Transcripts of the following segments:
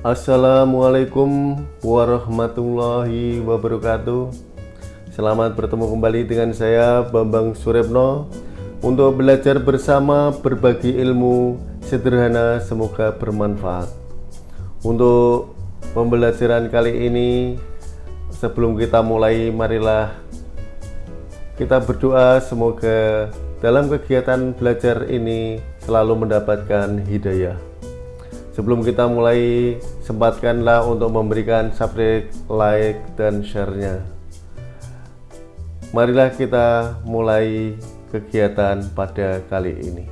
Assalamualaikum warahmatullahi wabarakatuh Selamat bertemu kembali dengan saya Bambang Surepno Untuk belajar bersama berbagi ilmu sederhana semoga bermanfaat Untuk pembelajaran kali ini Sebelum kita mulai marilah kita berdoa semoga dalam kegiatan belajar ini selalu mendapatkan hidayah. Sebelum kita mulai, sempatkanlah untuk memberikan subscribe, like, dan share-nya. Marilah kita mulai kegiatan pada kali ini.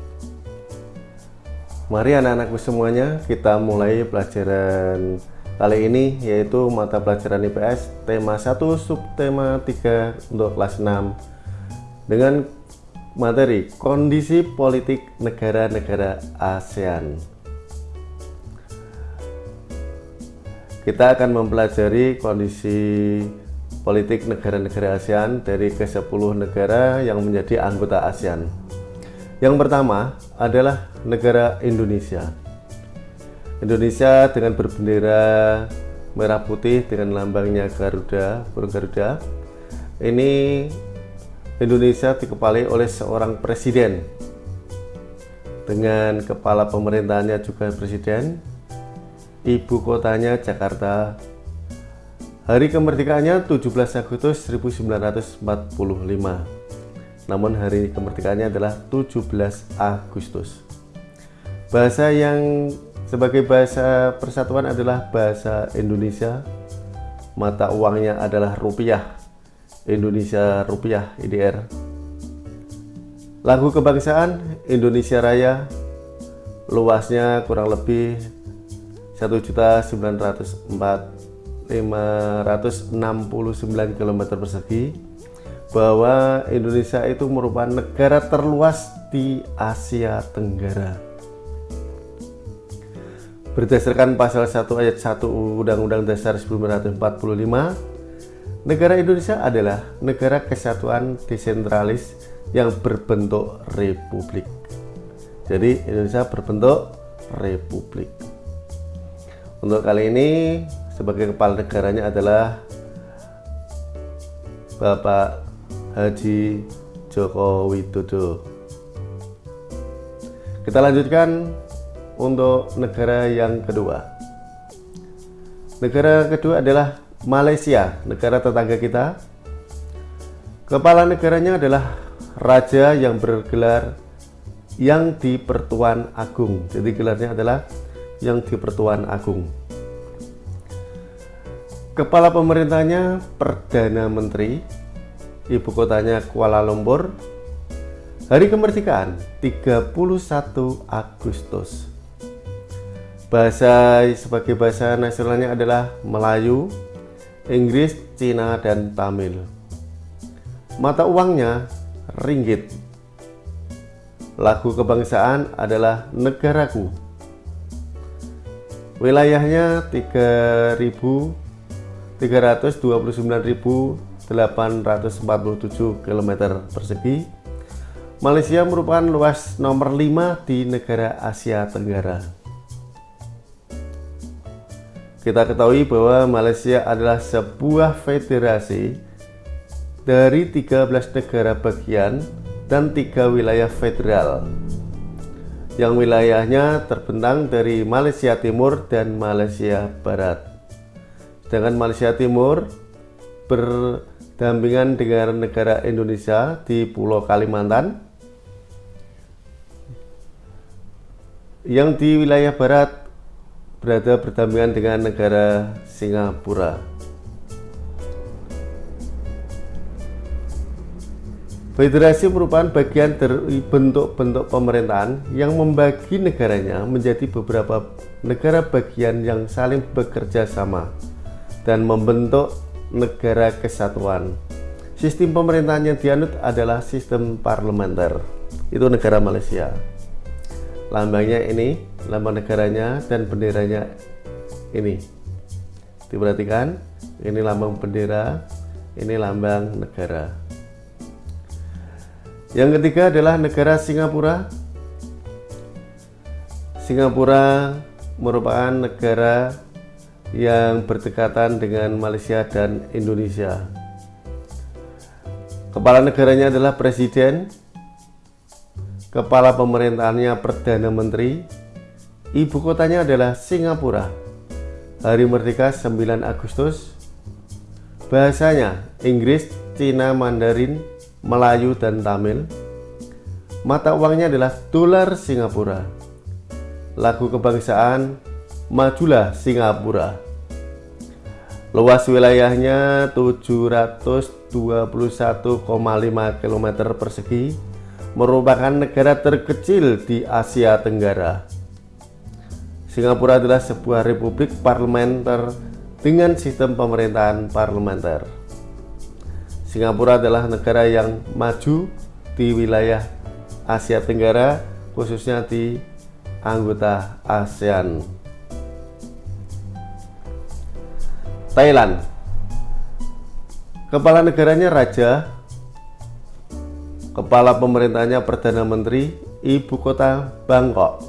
Mari anak-anakku semuanya, kita mulai pelajaran kali ini yaitu mata pelajaran IPS tema 1 subtema 3 untuk kelas 6 dengan materi kondisi politik negara-negara ASEAN. Kita akan mempelajari kondisi politik negara-negara ASEAN dari ke-10 negara yang menjadi anggota ASEAN. Yang pertama adalah negara Indonesia. Indonesia dengan berbendera merah putih dengan lambangnya Garuda, burung Garuda. Ini Indonesia dikepalai oleh seorang presiden dengan kepala pemerintahnya juga presiden ibu kotanya Jakarta. Hari kemerdekaannya 17 Agustus 1945 namun hari kemerdekaannya adalah 17 Agustus. Bahasa yang sebagai bahasa persatuan adalah bahasa Indonesia. Mata uangnya adalah rupiah. Indonesia Rupiah IDR lagu kebangsaan Indonesia Raya. Luasnya kurang lebih 1.904.569 km persegi bahwa Indonesia itu merupakan negara terluas di Asia Tenggara berdasarkan pasal 1 ayat 1 Undang-Undang Dasar 1945 Negara Indonesia adalah negara kesatuan desentralis yang berbentuk republik. Jadi Indonesia berbentuk republik. Untuk kali ini sebagai kepala negaranya adalah Bapak Haji Joko Widodo. Kita lanjutkan untuk negara yang kedua. Negara kedua adalah Malaysia, negara tetangga kita. Kepala negaranya adalah raja yang bergelar yang di Pertuan Agung. Jadi gelarnya adalah yang di Pertuan Agung. Kepala pemerintahnya Perdana Menteri, ibu kotanya Kuala Lumpur. Hari kemerdekaan 31 Agustus. Bahasa sebagai bahasa nasionalnya adalah Melayu, Inggris, Cina, dan Tamil. Mata uangnya ringgit. Lagu kebangsaan adalah negaraku. Wilayahnya 3.329.847 km persegi. Malaysia merupakan luas nomor 5 di negara Asia Tenggara. Kita ketahui bahwa Malaysia adalah sebuah federasi dari 13 negara bagian dan tiga wilayah federal yang wilayahnya terbentang dari Malaysia Timur dan Malaysia Barat. Sedangkan Malaysia Timur berdampingan dengan negara Indonesia di Pulau Kalimantan yang di wilayah barat berada berdampingan dengan negara Singapura. Federasi merupakan bagian dari bentuk-bentuk pemerintahan yang membagi negaranya menjadi beberapa negara bagian yang saling bekerja sama dan membentuk negara kesatuan. Sistem pemerintahan yang dianut adalah sistem parlementer. Itu negara Malaysia. Lambangnya ini lambang negaranya dan benderanya ini diperhatikan ini lambang bendera ini lambang negara yang ketiga adalah negara Singapura Singapura merupakan negara yang berdekatan dengan Malaysia dan Indonesia. Kepala negaranya adalah Presiden, Kepala pemerintahannya Perdana Menteri, Ibu kotanya adalah Singapura. Hari Merdeka 9 Agustus. Bahasanya Inggris, Cina, Mandarin, Melayu, dan Tamil. Mata uangnya adalah dolar Singapura. Lagu kebangsaan Majulah Singapura. Luas wilayahnya 721,5 km persegi merupakan negara terkecil di Asia Tenggara. Singapura adalah sebuah republik parlementer dengan sistem pemerintahan parlementer. Singapura adalah negara yang maju di wilayah Asia Tenggara, khususnya di anggota ASEAN. Thailand. Kepala negaranya Raja Kepala pemerintahnya Perdana Menteri Ibu kota Bangkok.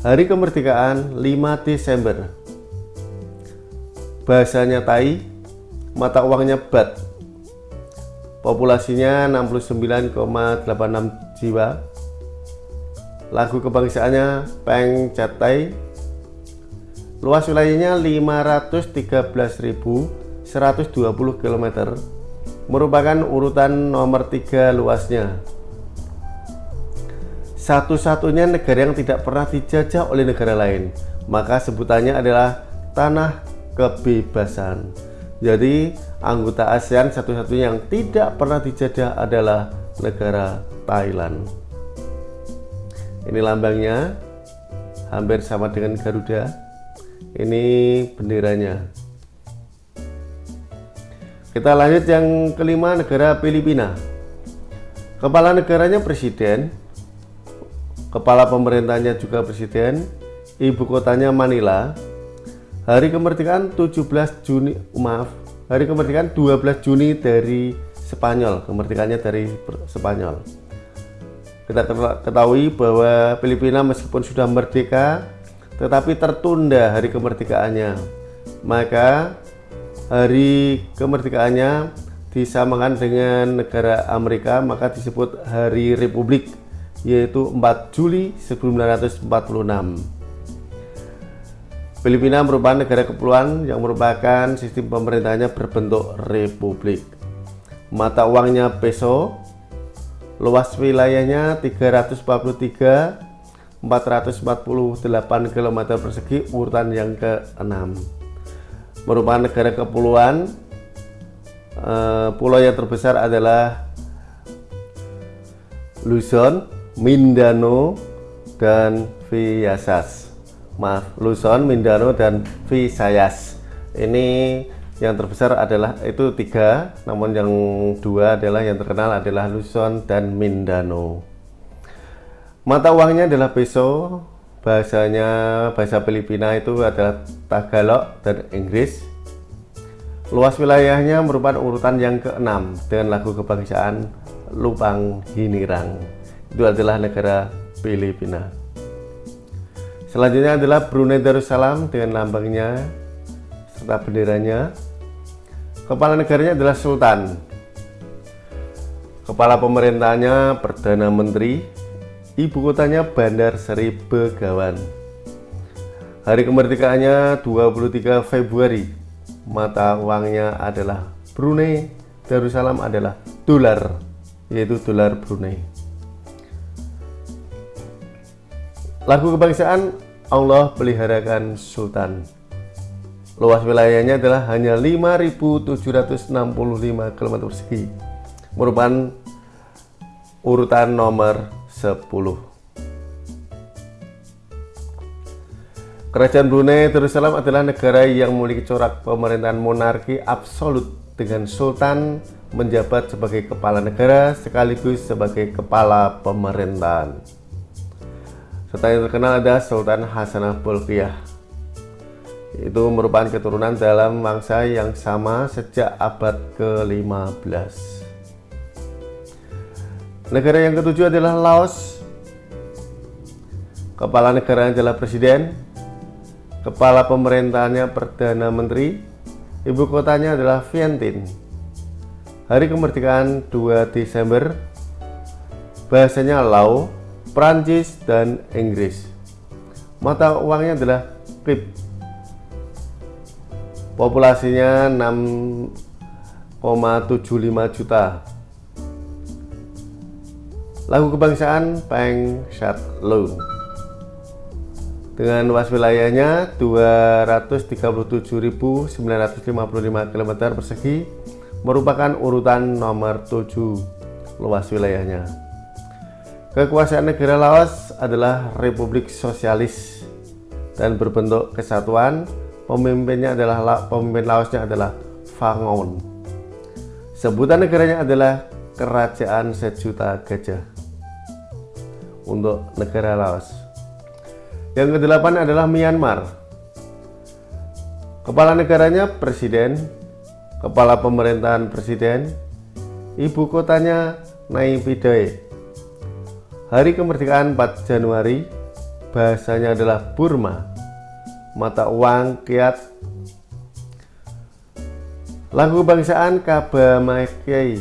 Hari kemerdekaan 5 Desember. Bahasanya Thai Mata uangnya Bat. Populasinya 69,86 jiwa. Lagu kebangsaannya Peng Chat Thai Luas wilayahnya 513.120 km merupakan urutan nomor tiga luasnya. Satu-satunya negara yang tidak pernah dijajah oleh negara lain, maka sebutannya adalah tanah kebebasan. Jadi, anggota ASEAN satu-satunya yang tidak pernah dijajah adalah negara Thailand. Ini lambangnya, hampir sama dengan Garuda. Ini benderanya. Kita lanjut yang kelima negara Filipina. Kepala negaranya presiden kepala pemerintahnya juga presiden ibu kotanya Manila hari kemerdekaan 17 Juni maaf. Hari kemerdekaan 12 Juni dari Spanyol. Kemerdekaannya dari Spanyol. Kita ketahui bahwa Filipina meskipun sudah merdeka tetapi tertunda hari kemerdekaannya. Maka hari kemerdekaannya disamakan dengan negara Amerika maka disebut hari Republik yaitu 4 Juli 1946 Filipina merupakan negara kepulauan yang merupakan sistem pemerintahnya berbentuk republik. Mata uangnya peso luas wilayahnya 343 448 km persegi urutan yang ke-6 merupakan negara kepulauan uh, pulau yang terbesar adalah Luzon, Mindanao, dan Visayas maaf Luzon, Mindanao, dan Visayas ini yang terbesar adalah itu tiga namun yang dua adalah yang terkenal adalah Luzon dan Mindanao Mata uangnya adalah peso, bahasanya bahasa Filipina itu adalah Tagalog dan Inggris. Luas wilayahnya merupakan urutan yang keenam dengan lagu kebangsaan Lupang Hinirang. Itu adalah negara Filipina. Selanjutnya adalah Brunei Darussalam dengan lambangnya serta benderanya. Kepala negaranya adalah Sultan. Kepala pemerintahnya Perdana Menteri Ibu kotanya Bandar Seri Begawan. Hari kemerdekaannya 23 Februari. Mata uangnya adalah Brunei. Darussalam adalah dolar, yaitu dolar Brunei. Lagu kebangsaan Allah peliharakan Sultan. Luas wilayahnya adalah hanya 5.765 km persegi. Merupakan urutan nomor 10 Kerajaan Brunei Darussalam adalah negara yang memiliki corak pemerintahan monarki absolut dengan sultan menjabat sebagai kepala negara sekaligus sebagai kepala pemerintahan. Serta yang terkenal ada Sultan Hasanah Bolkiah. Itu merupakan keturunan dalam bangsa yang sama sejak abad ke-15. Negara yang ketujuh adalah Laos. Kepala negara adalah presiden. Kepala pemerintahannya Perdana Menteri. Ibu kotanya adalah Vientiane. Hari kemerdekaan 2 Desember. Bahasanya Lao, Prancis, dan Inggris. Mata uangnya adalah KIP. Populasinya 6,75 juta. Lagu kebangsaan Peng Shat Lo dengan luas wilayahnya 237.955 km persegi merupakan urutan nomor 7 luas wilayahnya. Kekuasaan negara Laos adalah Republik Sosialis dan berbentuk kesatuan. Pemimpinnya adalah pemimpin Laosnya adalah Fangon. Sebutan negaranya adalah Kerajaan Sejuta Gajah untuk negara Laos. Yang kedelapan adalah Myanmar. Kepala negaranya presiden, kepala pemerintahan presiden, ibu kotanya Naypyidaw. Hari kemerdekaan 4 Januari, bahasanya adalah Burma. Mata uang kiat. Lagu kebangsaan Kabamakiai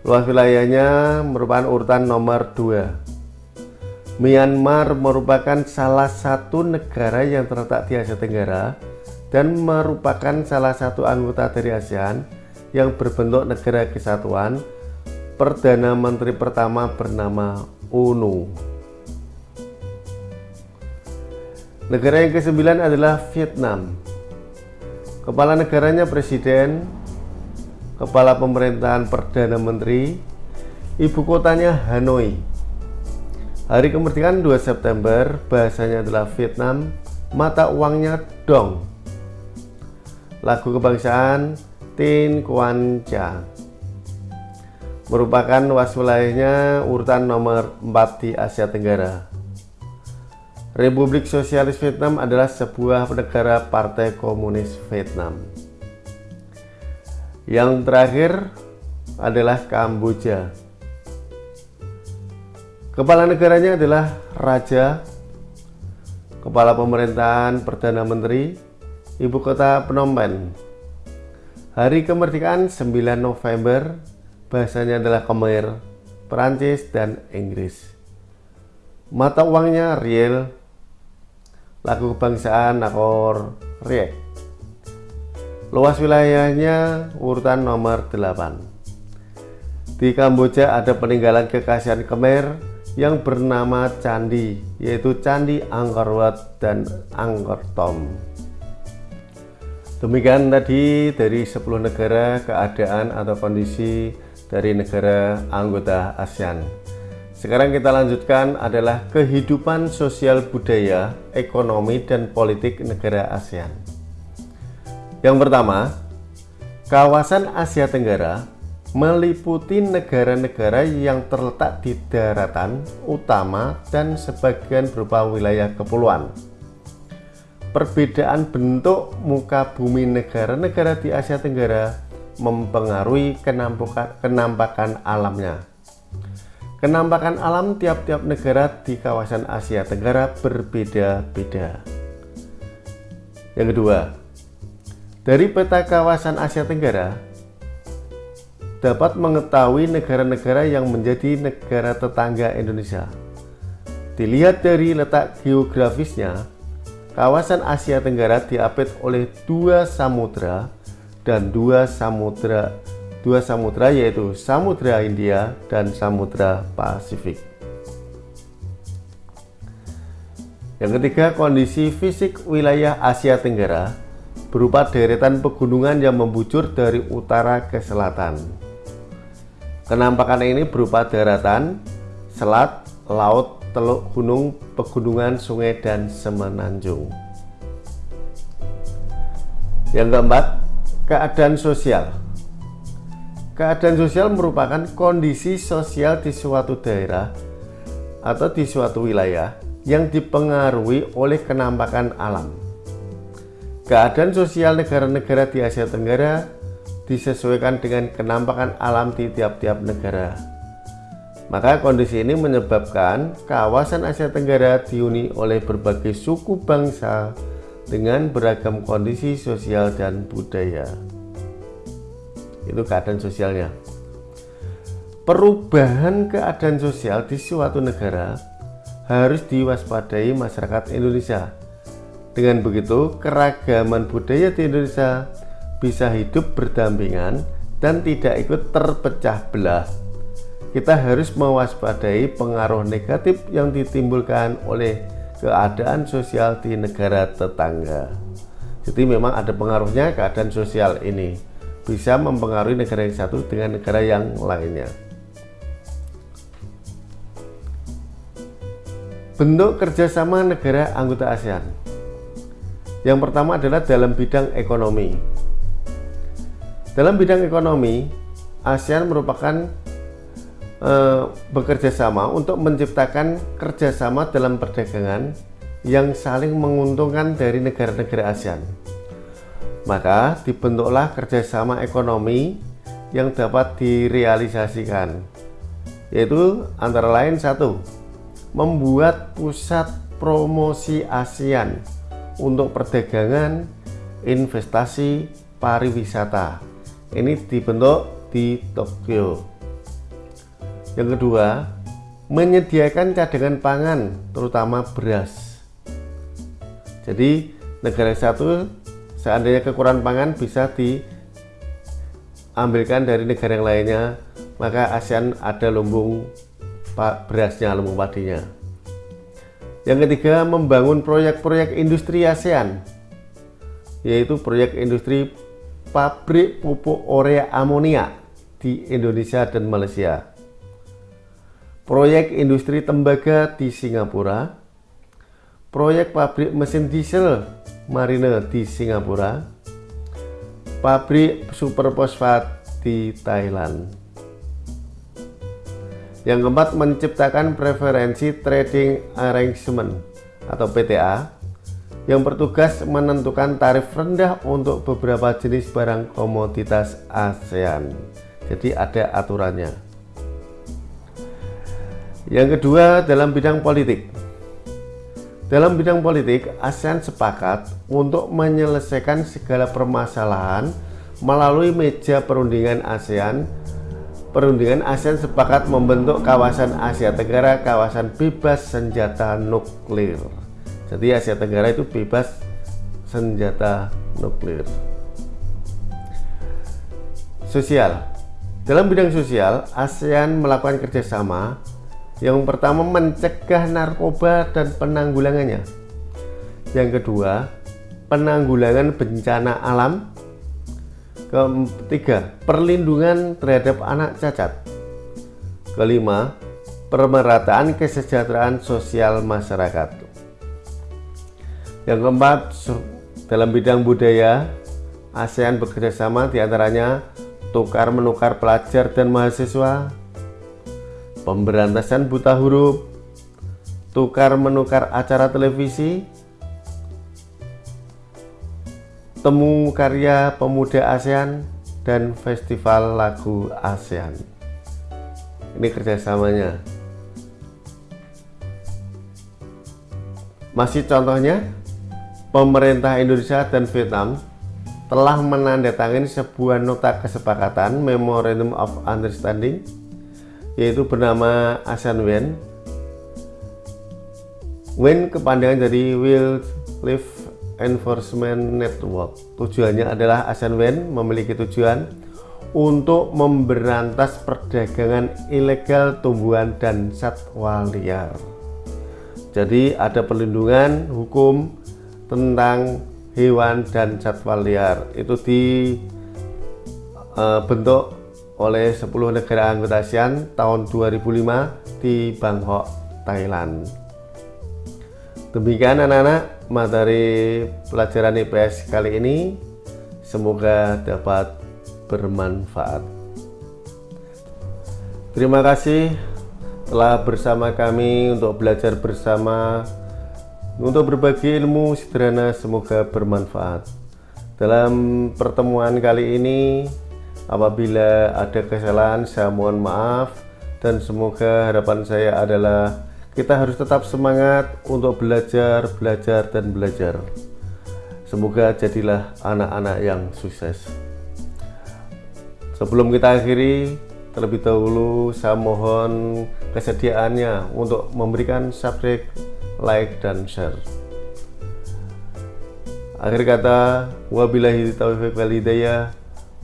Luas wilayahnya merupakan urutan nomor 2. Myanmar merupakan salah satu negara yang terletak di Asia Tenggara dan merupakan salah satu anggota dari ASEAN yang berbentuk negara kesatuan. Perdana Menteri pertama bernama UNU. Negara yang kesembilan adalah Vietnam. Kepala negaranya presiden, Kepala Pemerintahan Perdana Menteri, ibu kotanya Hanoi. Hari kemerdekaan 2 September, bahasanya adalah Vietnam, mata uangnya Dong. Lagu kebangsaan Tin Quan Cha. Merupakan luas wilayahnya urutan nomor 4 di Asia Tenggara. Republik Sosialis Vietnam adalah sebuah negara Partai Komunis Vietnam. Yang terakhir adalah Kamboja. Kepala negaranya adalah Raja, Kepala Pemerintahan Perdana Menteri, Ibu Kota Phnom. Hari kemerdekaan 9 November, bahasanya adalah Khmer, Perancis, dan Inggris. Mata uangnya riel, lagu kebangsaan Nakor Riek. Luas wilayahnya urutan nomor 8. Di Kamboja ada peninggalan kekasihan Khmer yang bernama candi, yaitu Candi Angkor Wat dan Angkor Thom. Demikian tadi dari 10 negara keadaan atau kondisi dari negara anggota ASEAN. Sekarang kita lanjutkan adalah kehidupan sosial budaya, ekonomi, dan politik negara ASEAN. Yang pertama, kawasan Asia Tenggara meliputi negara-negara yang terletak di daratan utama dan sebagian berupa wilayah kepulauan. Perbedaan bentuk muka bumi negara-negara di Asia Tenggara mempengaruhi kenampakan, kenampakan alamnya. Kenampakan alam tiap-tiap negara di kawasan Asia Tenggara berbeda-beda. Yang kedua, dari peta kawasan Asia Tenggara, dapat mengetahui negara-negara yang menjadi negara tetangga Indonesia. Dilihat dari letak geografisnya, kawasan Asia Tenggara diapit oleh dua samudra dan dua samudra dua samudra yaitu Samudra India dan Samudra Pasifik. Yang ketiga, kondisi fisik wilayah Asia Tenggara berupa deretan pegunungan yang membujur dari utara ke selatan. Kenampakan ini berupa daratan, selat, laut, teluk gunung, pegunungan, sungai, dan semenanjung. Yang keempat, keadaan sosial. Keadaan sosial merupakan kondisi sosial di suatu daerah atau di suatu wilayah yang dipengaruhi oleh kenampakan alam. Keadaan sosial negara-negara di Asia Tenggara disesuaikan dengan kenampakan alam di tiap-tiap negara. Maka kondisi ini menyebabkan kawasan Asia Tenggara dihuni oleh berbagai suku bangsa dengan beragam kondisi sosial dan budaya. Itu keadaan sosialnya. Perubahan keadaan sosial di suatu negara harus diwaspadai masyarakat Indonesia. Dengan begitu, keragaman budaya di Indonesia bisa hidup berdampingan dan tidak ikut terpecah belah. Kita harus mewaspadai pengaruh negatif yang ditimbulkan oleh keadaan sosial di negara tetangga. Jadi memang ada pengaruhnya keadaan sosial ini bisa mempengaruhi negara yang satu dengan negara yang lainnya. Bentuk kerjasama negara anggota ASEAN Yang pertama adalah dalam bidang ekonomi Dalam bidang ekonomi ASEAN merupakan eh, bekerja sama untuk menciptakan kerjasama dalam perdagangan yang saling menguntungkan dari negara-negara ASEAN maka dibentuklah kerjasama ekonomi yang dapat direalisasikan yaitu antara lain satu membuat pusat promosi ASEAN untuk perdagangan, investasi, pariwisata. Ini dibentuk di Tokyo. Yang kedua, menyediakan cadangan pangan, terutama beras. Jadi, negara satu seandainya kekurangan pangan bisa diambilkan dari negara yang lainnya, maka ASEAN ada lumbung berasnya lumbung padinya yang ketiga membangun proyek-proyek industri ASEAN yaitu proyek industri pabrik pupuk urea amonia di Indonesia dan Malaysia proyek industri tembaga di Singapura proyek pabrik mesin diesel marine di Singapura pabrik super fosfat di Thailand yang keempat, menciptakan preferensi trading arrangement atau PTA yang bertugas menentukan tarif rendah untuk beberapa jenis barang komoditas ASEAN. Jadi ada aturannya. Yang kedua, dalam bidang politik. Dalam bidang politik, ASEAN sepakat untuk menyelesaikan segala permasalahan melalui meja perundingan ASEAN perundingan ASEAN sepakat membentuk kawasan Asia Tenggara kawasan bebas senjata nuklir. Jadi Asia Tenggara itu bebas senjata nuklir. Sosial. Dalam bidang sosial, ASEAN melakukan kerjasama yang pertama mencegah narkoba dan penanggulangannya. Yang kedua, penanggulangan bencana alam Ketiga, perlindungan terhadap anak cacat. Kelima, pemerataan kesejahteraan sosial masyarakat. Yang keempat, dalam bidang budaya, ASEAN bekerjasama di antaranya tukar menukar pelajar dan mahasiswa, pemberantasan buta huruf, tukar menukar acara televisi, Temu Karya Pemuda ASEAN dan Festival Lagu ASEAN. Ini kerjasamanya. Masih contohnya, pemerintah Indonesia dan Vietnam telah menandatangani sebuah nota kesepakatan Memorandum of Understanding yaitu bernama ASEAN WEN. WEN kepanjangan dari Will Live Enforcement Network. Tujuannya adalah ASEAN WEN memiliki tujuan untuk memberantas perdagangan ilegal tumbuhan dan satwa liar. Jadi ada perlindungan hukum tentang hewan dan satwa liar. Itu dibentuk eh, oleh 10 negara anggota ASEAN tahun 2005 di Bangkok, Thailand. Demikian anak-anak materi pelajaran IPS kali ini semoga dapat bermanfaat. Terima kasih telah bersama kami untuk belajar bersama untuk berbagi ilmu sederhana semoga bermanfaat. Dalam pertemuan kali ini apabila ada kesalahan saya mohon maaf dan semoga harapan saya adalah kita harus tetap semangat untuk belajar, belajar, dan belajar. Semoga jadilah anak-anak yang sukses. Sebelum kita akhiri, terlebih dahulu saya mohon kesediaannya untuk memberikan subscribe, like, dan share. Akhir kata, wabillahi taufiq wal hidayah.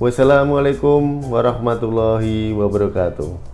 Wassalamualaikum warahmatullahi wabarakatuh.